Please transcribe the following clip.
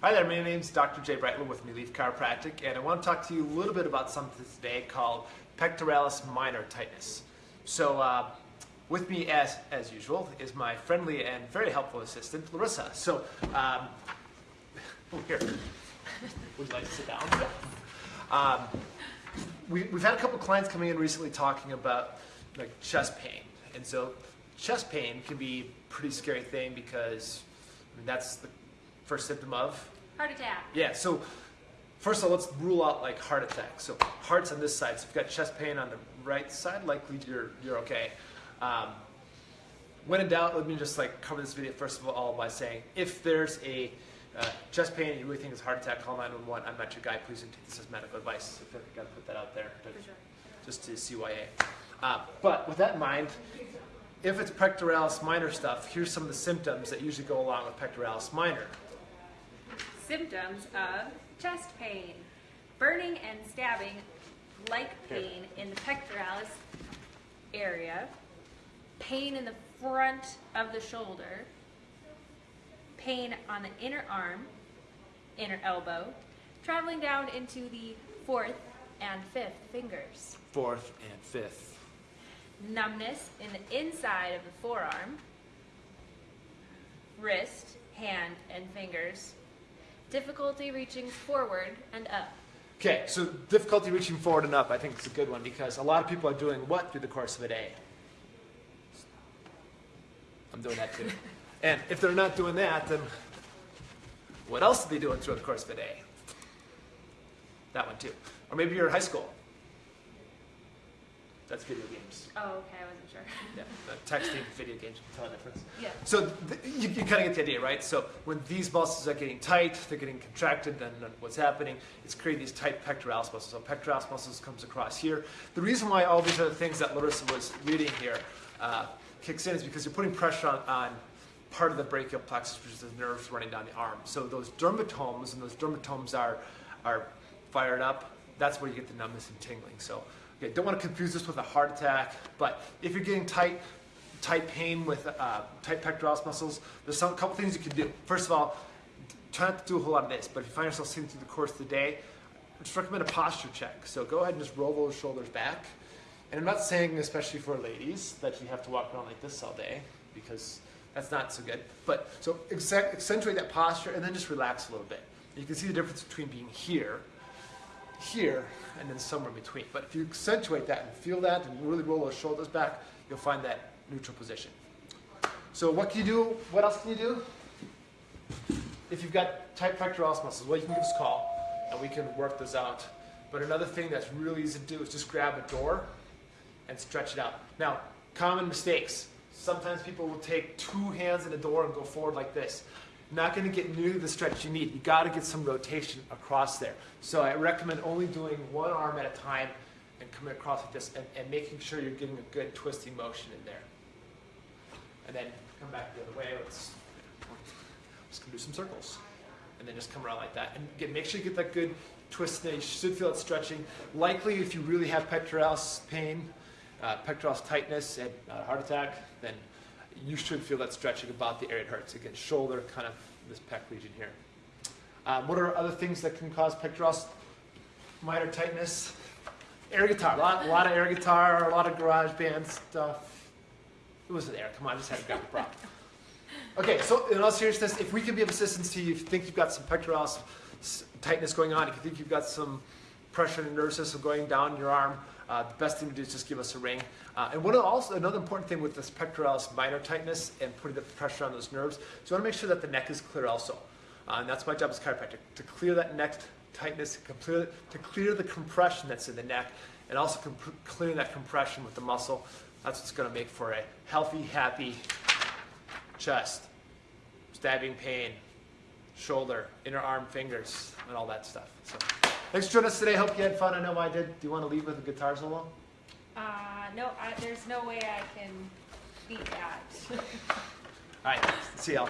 Hi there, my name is Dr. Jay Brightland with Leaf Chiropractic, and I want to talk to you a little bit about something today called pectoralis minor tightness. So, uh, with me, as as usual, is my friendly and very helpful assistant, Larissa. So, um, oh, here, would you like to sit down? Um, we, we've had a couple clients coming in recently talking about like chest pain, and so chest pain can be a pretty scary thing because I mean, that's the first symptom of Heart attack. yeah. So first of all, let's rule out like heart attack. So heart's on this side. So if you've got chest pain on the right side, likely you're you're okay. Um, when in doubt, let me just like cover this video first of all by saying if there's a uh, chest pain and you really think it's heart attack, call 911. I'm not your guy. Please don't take this as medical advice. I feel like I gotta put that out there. sure. just to CYA. Uh, but with that in mind, if it's pectoralis minor stuff, here's some of the symptoms that usually go along with pectoralis minor. Symptoms of chest pain. Burning and stabbing like pain in the pectoralis area. Pain in the front of the shoulder. Pain on the inner arm, inner elbow. Traveling down into the fourth and fifth fingers. Fourth and fifth. numbness in the inside of the forearm, wrist, hand, and fingers, difficulty reaching forward and up. Okay, so difficulty reaching forward and up, I think it's a good one because a lot of people are doing what through the course of a day? I'm doing that too. and if they're not doing that, then what else are they doing through the course of a day? That one too. Or maybe you're in high school. That's video games. Oh, okay, I wasn't sure. Yeah, texting, video games, you can tell the difference. Yeah. So th- you, you kind of get the idea, right? So when these muscles are getting tight, they're getting contracted, then what's happening? It's creating these tight pectoralis muscles. So pectoralis muscles comes across here. The reason why all these other things that Larissa was reading here uh, kicks in is because you're putting pressure on, on part of the brachial plexus, which is the nerves running down the arm. So those dermatomes, and those dermatomes are, are fired up, that's where you get the numbness and tingling. So okay, don't want to confuse this with a heart attack, but if you're getting tight, tight pain with uh, tight pectoralis muscles, there's some couple things you can do. First of all, try not to do a whole lot of this, but if you find yourself sitting through the course of the day, I just recommend a posture check. So go ahead and just roll those shoulders back. And I'm not saying, especially for ladies, that you have to walk around like this all day, because that's not so good. But so accentuate that posture and then just relax a little bit. You can see the difference between being here, here, and then somewhere in between. But if you accentuate that and feel that and really roll those shoulders back, you'll find that neutral position. So what can you do? What else can you do? If you've got tight pectoralis muscles, well, you can give us a call and we can work those out. But another thing that's really easy to do is just grab a door and stretch it out. Now, common mistakes. Sometimes people will take two hands in a door and go forward like this. Not going to get nearly the stretch you need. You got to get some rotation across there. So I recommend only doing one arm at a time and coming across like this and, and making sure you're getting a good twisting motion in there. And then come back the other way. Let's just gonna do some circles. And then just come around like that. And again, make sure you get that good twist there. You should feel it stretching. Likely, if you really have pectoralis pain, uh, pectoralis tightness, and uh, heart attack, then you should feel that stretching about the area it hurts. Again, shoulder, kind of this pec region here. Um, what are other things that can cause pectoralis minor tightness? Air guitar. A lot, a lot of air guitar, a lot of garage band stuff. It was there. Come on, I just had to grab the prop. Okay, so in all seriousness, if we can be of assistance to you, if you think you've got some pectoralis s- tightness going on, if you think you've got some pressure in the nervous system going down your arm, uh, the best thing to do is just give us a ring. Uh, and one also another important thing with this pectoralis minor tightness and putting the pressure on those nerves, is you want to make sure that the neck is clear also. Uh, and that's my job as a chiropractor, to clear that neck tightness, to clear, to clear the compression that's in the neck, and also clearing that compression with the muscle. That's what's going to make for a healthy, happy chest, stabbing pain, shoulder, inner arm, fingers, and all that stuff. So, thanks for joining us today. Hope you had fun. I know I did. Do you want to leave with a guitar solo? Uh, no, I, there's no way I can beat that. All right. See y'all.